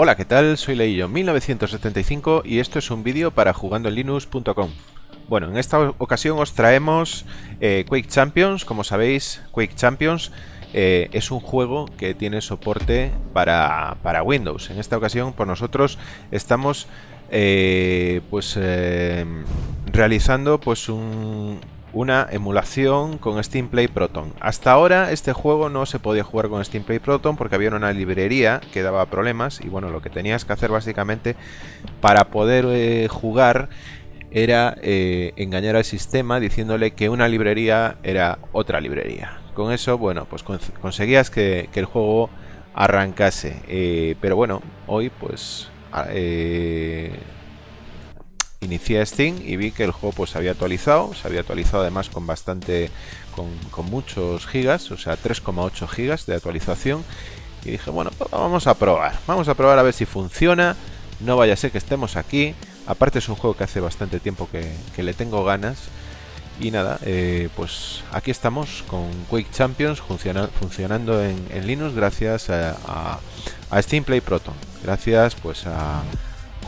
Hola, ¿qué tal? Soy Leillo 1975 y esto es un vídeo para jugandoenlinux.com. Bueno, en esta ocasión os traemos eh, Quake Champions. Como sabéis, Quake Champions eh, es un juego que tiene soporte para, para Windows. En esta ocasión, por nosotros estamos eh, pues realizando pues un, una emulación con Steam Play Proton. Hasta ahora este juego no se podía jugar con Steam Play Proton porque había una librería que daba problemas y bueno, lo que tenías que hacer básicamente para poder eh, jugar era eh, engañar al sistema diciéndole que una librería era otra librería. Con eso, bueno, pues conseguías que, el juego arrancase. Eh, pero bueno, hoy pues inicié Steam y vi que el juego pues se había actualizado, se había actualizado además con bastante, con, muchos gigas, o sea 3,8 gigas de actualización. Y dije bueno pues vamos a probar, vamos a probar a ver si funciona, no vaya a ser que estemos aquí, aparte es un juego que hace bastante tiempo que, le tengo ganas. Y nada, eh, pues aquí estamos con Quake Champions funcionando en, Linux gracias a, a Steam Play Proton, gracias pues a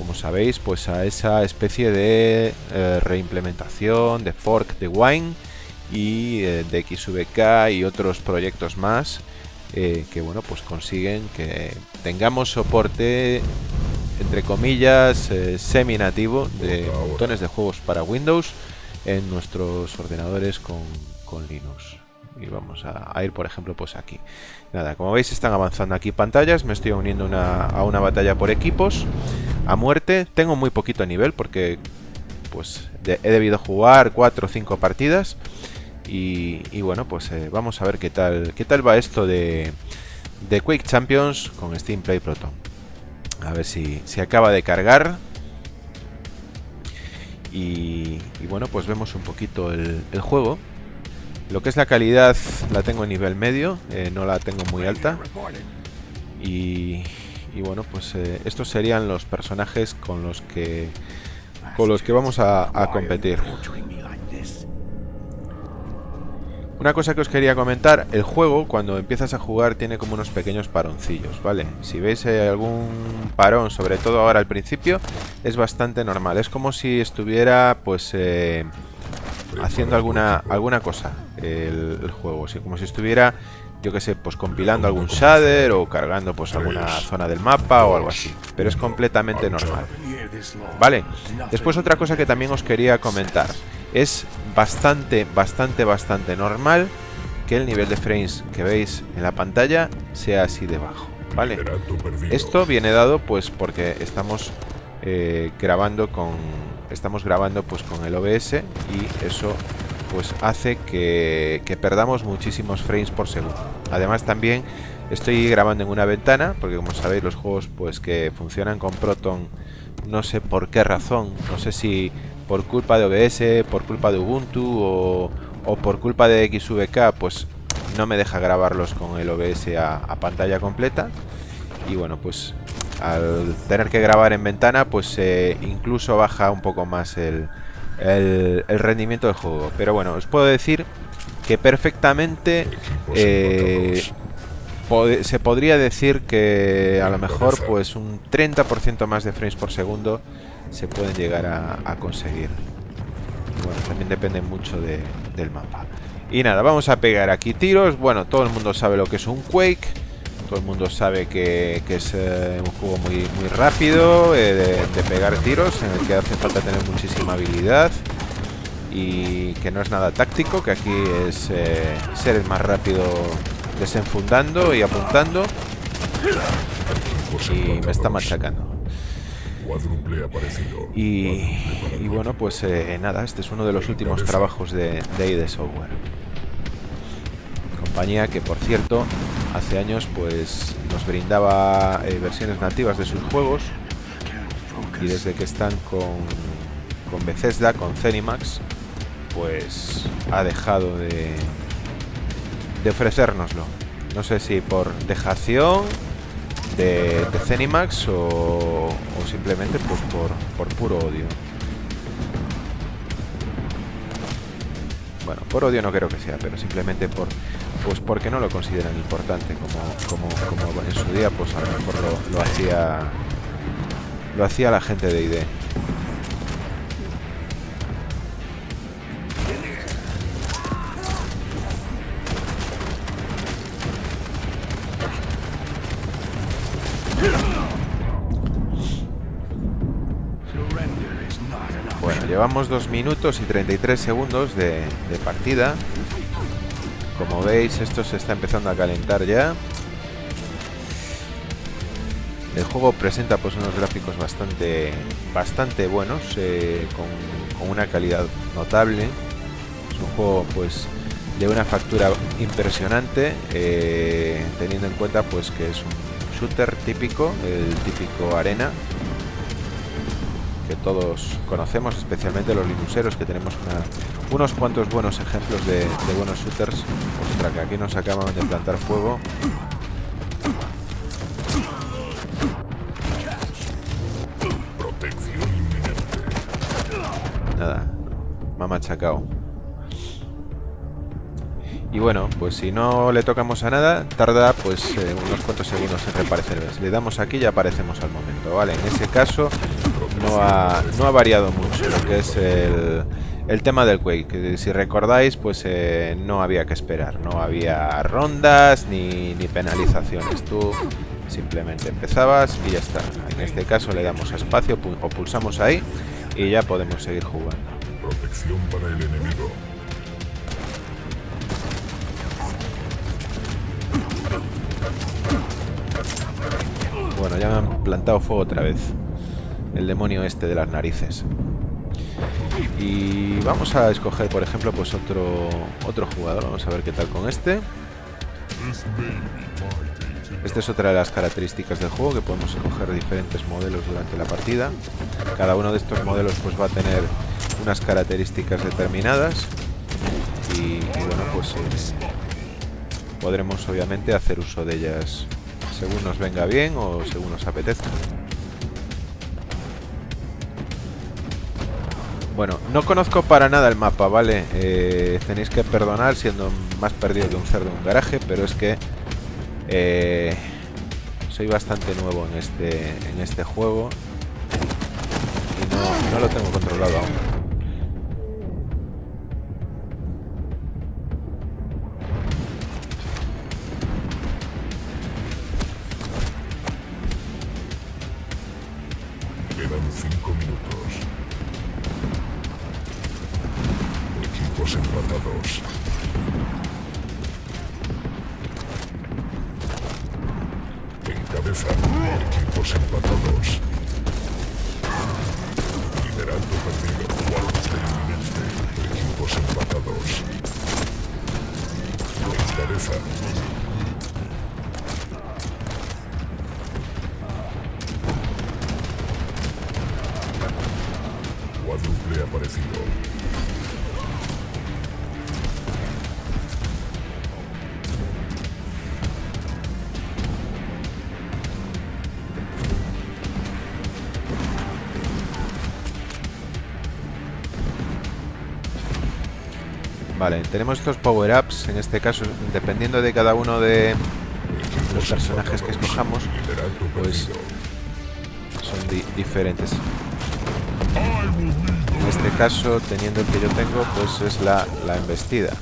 como sabéis, pues a esa especie de eh, reimplementación de fork de Wine y eh, de XVK y otros proyectos más eh, que bueno pues consiguen que tengamos soporte entre comillas semi nativo de montones de juegos para Windows en nuestros ordenadores con, con Linux y vamos a, ir por ejemplo pues aquí. Nada como veis están avanzando aquí pantallas me estoy uniendo a una batalla por equipos a muerte. Tengo muy poquito nivel porque pues he debido jugar 4 o 5 partidas y, bueno pues eh, vamos a ver qué tal qué tal va esto de, de Quake Champions con Steam Play Proton a ver si, se acaba de cargar. Y, bueno pues vemos un poquito el juego lo que es la calidad la tengo en nivel medio, eh, no la tengo muy alta. Y, bueno, pues eh, estos serían los personajes con los que con los que vamos a, competir. Una cosa que os quería comentar, el juego cuando empiezas a jugar tiene como unos pequeños paroncillos, ¿vale? Si veis eh, algún parón, sobre todo ahora al principio, es bastante normal. Es como si estuviera pues haciendo alguna alguna cosa el, juego, así como si estuviera yo que sé, pues compilando algún shader o cargando pues alguna zona del mapa o algo así, pero es completamente normal. Vale, después otra cosa que también os quería comentar, es bastante, bastante, bastante normal que el nivel de frames que veis en la pantalla sea así de bajo, ¿vale? Esto viene dado pues porque estamos eh, grabando con estamos grabando pues con el OBS y eso pues hace que, perdamos muchísimos frames por segundo. Además también estoy grabando en una ventana, porque como sabéis los juegos pues que funcionan con Proton, no sé por qué razón, no sé si por culpa de OBS, por culpa de Ubuntu o, por culpa de XVK, pues no me deja grabarlos con el OBS a, pantalla completa. Y bueno, pues al tener que grabar en ventana, pues eh, incluso baja un poco más el, el, rendimiento del juego. Pero bueno, os puedo decir que perfectamente eh, se podría decir que a lo mejor pues un 30% más de frames por segundo se pueden llegar a, conseguir. bueno, también depende mucho del mapa. Y nada, vamos a pegar aquí tiros. Bueno, todo el mundo sabe lo que es un Quake. Todo el mundo sabe que, es eh, un juego muy, muy rápido eh, de, pegar tiros, en el que hace falta tener muchísima habilidad y que no es nada táctico, que aquí es eh, ser el más rápido desenfundando y apuntando. Y me está machacando. Y, bueno, pues nada, este es uno de los últimos trabajos de, de ID Software. Compañía que, por cierto, hace años pues nos brindaba eh, versiones nativas de sus juegos y desde que están con, con Bethesda, con Zenimax, pues ha dejado de, de ofrecérnoslo. No sé si por dejación de, de Zenimax o, o, simplemente pues por, por puro odio. Bueno, por odio no creo que sea, pero simplemente por pues porque no lo consideran importante como, como, como en su día pues a lo mejor lo, hacía lo hacía la gente de ID. Bueno, llevamos 2 minutos y 33 segundos de partida. Como veis, esto se está empezando a calentar ya. El juego presenta pues unos gráficos bastante bastante buenos, eh, con, una calidad notable. Es un juego pues de una factura impresionante, eh, teniendo en cuenta pues que es un shooter típico, el típico arena, que todos conocemos, especialmente los linuseros, que tenemos unos cuantos buenos ejemplos de, de buenos shooters. Ostras, que aquí nos acaban de plantar fuego. machacado. Y bueno, pues si no le tocamos a nada, tarda pues eh, unos cuantos segundos en reaparecer. Si le damos aquí ya aparecemos al momento, ¿vale? En ese caso no ha, no ha variado mucho lo que es el, el tema del Quake. Que si recordáis, pues eh, no había que esperar. No había rondas ni, ni penalizaciones. Tú simplemente empezabas y ya está. En este caso le damos a espacio o pulsamos ahí y ya podemos seguir jugando protección para el enemigo. Bueno, ya me han plantado fuego otra vez. El demonio este de las narices. Y vamos a escoger, por ejemplo, pues otro otro jugador. Vamos a ver qué tal con este. Esta es otra de las características del juego, que podemos escoger diferentes modelos durante la partida. Cada uno de estos modelos pues va a tener unas características determinadas y, bueno pues eh, podremos obviamente hacer uso de ellas según nos venga bien o según nos apetezca Bueno, no conozco para nada el mapa, ¿vale? Eh, tenéis que perdonar siendo más perdido que un cerdo en un garaje, pero es que eh, soy bastante nuevo en este, en este juego y no, no lo tengo controlado aún. Estamos empatados. Encabeza equipos empatados. Liderando perdido. Cuarto inminente. Equipos empatados. Encabeza. Cuádruple aparecido. Tenemos estos power-ups, en este caso, dependiendo de cada uno de los personajes que escojamos, pues son diferentes. En este caso, teniendo el que yo tengo, pues es la, la embestida.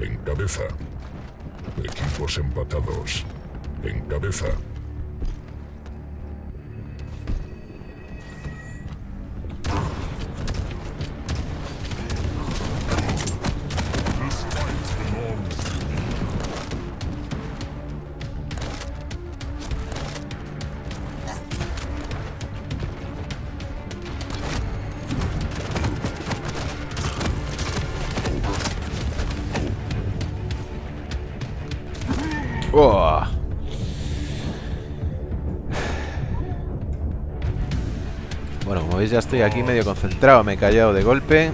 En cabeza. Equipos empatados. En cabeza. Como veis ya estoy aquí medio concentrado, me he callado de golpe.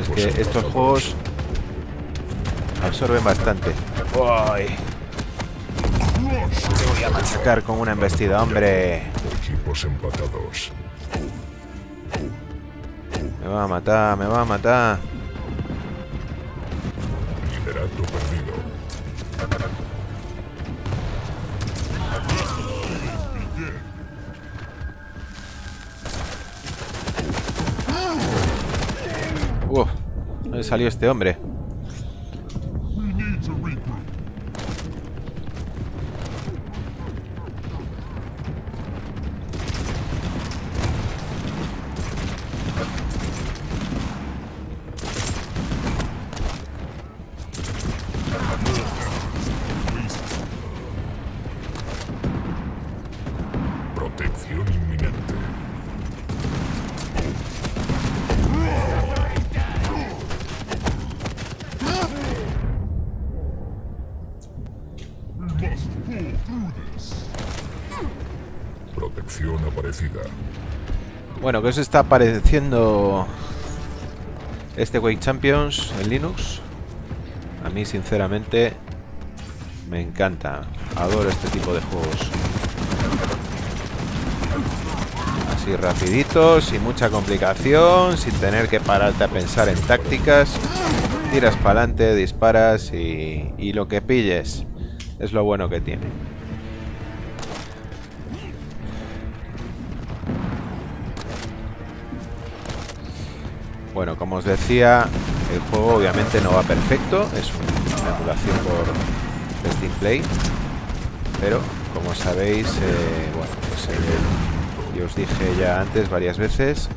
Es que estos juegos absorben bastante. voy a machacar con una embestida, hombre. Equipos empatados. Me va a matar, me va a matar. ¿Dónde salió este hombre? Bueno, ¿qué os está pareciendo este Wake Champions en Linux? A mí, sinceramente, me encanta. Adoro este tipo de juegos. Así rapiditos, sin mucha complicación, sin tener que pararte a pensar en tácticas. Tiras para adelante, disparas y, y lo que pilles es lo bueno que tiene. Bueno, como os decía, el juego obviamente no va perfecto, es una emulación por Steam Play, pero como sabéis, eh, bueno, pues eh, yo os dije ya antes varias veces,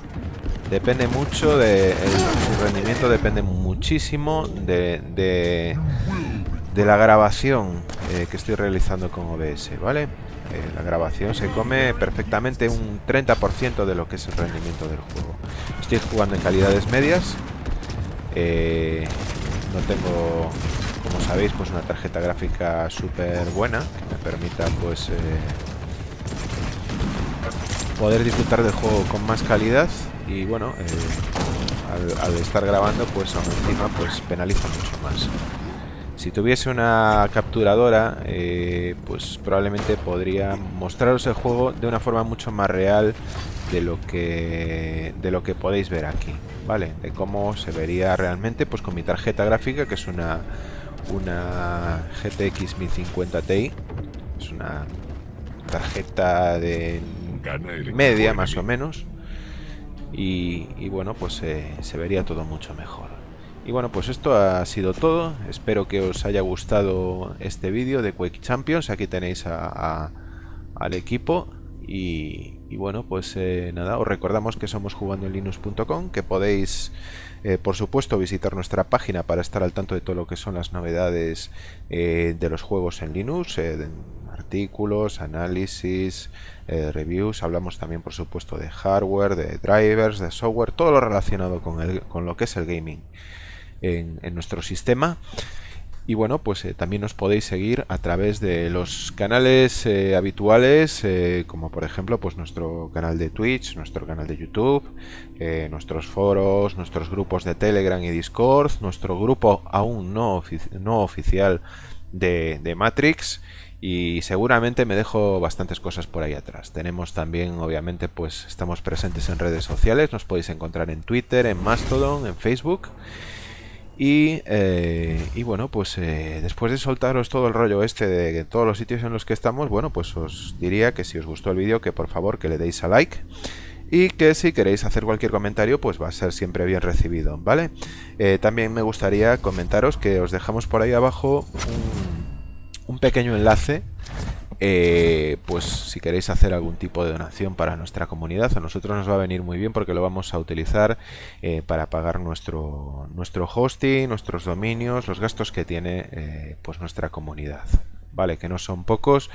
depende mucho de el- su rendimiento, depende muchísimo de, de, de la grabación eh, que estoy realizando con OBS, ¿vale? Eh, la grabación se come perfectamente un 30% de lo que es el rendimiento del juego. Estoy jugando en calidades medias. eh, no tengo, como sabéis, pues una tarjeta gráfica súper buena que me permita pues poder disfrutar del juego con más calidad y bueno, al, al estar grabando pues aún encima pues penaliza mucho más. Si tuviese una capturadora, eh, pues probablemente podría mostraros el juego de una forma mucho más real de lo que de lo que podéis ver aquí, ¿vale? De cómo se vería realmente, pues con mi tarjeta gráfica, que es una una GTX 1050 Ti, es una tarjeta de media más o menos. Y, y bueno pues eh, se vería todo mucho mejor y bueno pues esto ha sido todo. Espero que os haya gustado este vídeo de Quake Champions. Aquí tenéis a- al equipo. Y, bueno pues eh, nada os recordamos que somos jugando en linux.com que podéis eh, por supuesto visitar nuestra página para estar al tanto de todo lo que son las novedades eh, de los juegos en Linux artículos, análisis, reviews, hablamos también por supuesto de hardware, de drivers, de software, todo lo relacionado con, el, con lo que es el gaming en, nuestro sistema. Y bueno, pues eh, también nos podéis seguir a través de los canales eh, habituales, eh, como por ejemplo pues nuestro canal de Twitch, nuestro canal de YouTube, nuestros foros, nuestros grupos de Telegram y Discord, nuestro grupo aún no, no oficial de Matrix y seguramente me dejo bastantes cosas por ahí atrás. Tenemos también, obviamente, pues estamos presentes en redes sociales, nos podéis encontrar en Twitter, en Mastodon, en Facebook. Y, eh, y bueno, pues eh, después de soltaros todo el rollo este de todos los sitios en los que estamos, bueno, pues os diría que si os gustó el vídeo, que por favor que le deis a like. Y que si queréis hacer cualquier comentario, pues va a ser siempre bien recibido, ¿vale? Eh, también me gustaría comentaros que os dejamos por ahí abajo un pequeño enlace eh, pues si queréis hacer algún tipo de donación para nuestra comunidad, a nosotros nos va a venir muy bien porque lo vamos a utilizar eh, para pagar nuestro, nuestro hosting, nuestros dominios, los gastos que tiene eh, pues nuestra comunidad. Vale, que no son pocos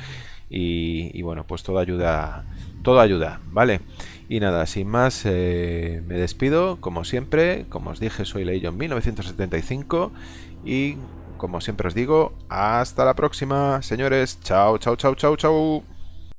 y, bueno, pues todo ayuda, todo ayuda, ¿vale? Y nada, sin más, me despido, como siempre, como os dije, soy Leillon 1975 y como siempre os digo, hasta la próxima, señores. Chao, chao, chao, chao, chao.